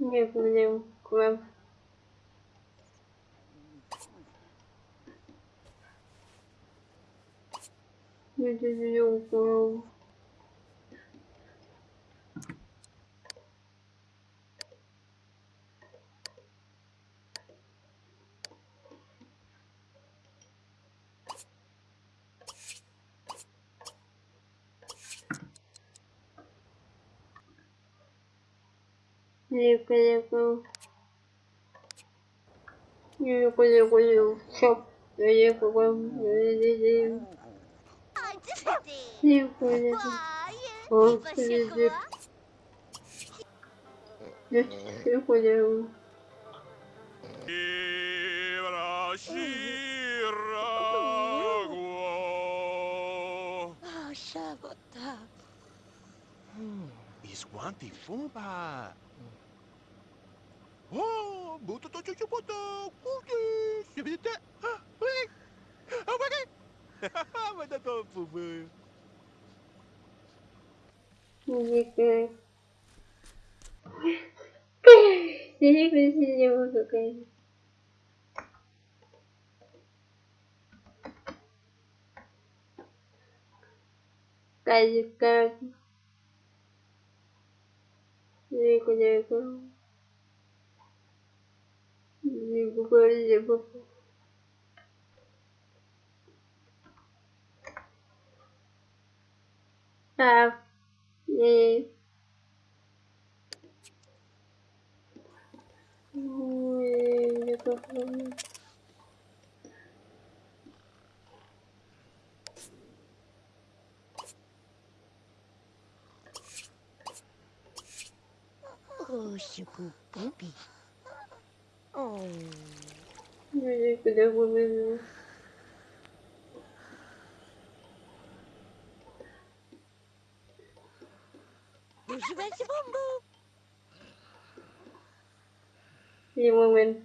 Wiem, kurwa. Nie wiem, kurwa. Nie wiem, Лику, лику. Лику, лику, лику. Все. Лику, лику. Лику, лику. Лику, лику. Лику, лику. Is one the fumba? Oh, buto to chuchu buto. Kuki. Sibita. Ah, wait. Oh, wait. Manda to fumba. Не знаю. Я не могу, конечно. Казик, как? Дико, дико. Дико, дико. А, не. Ой, не попомню. 어, Oh. Music with a woman. Bougie, woman.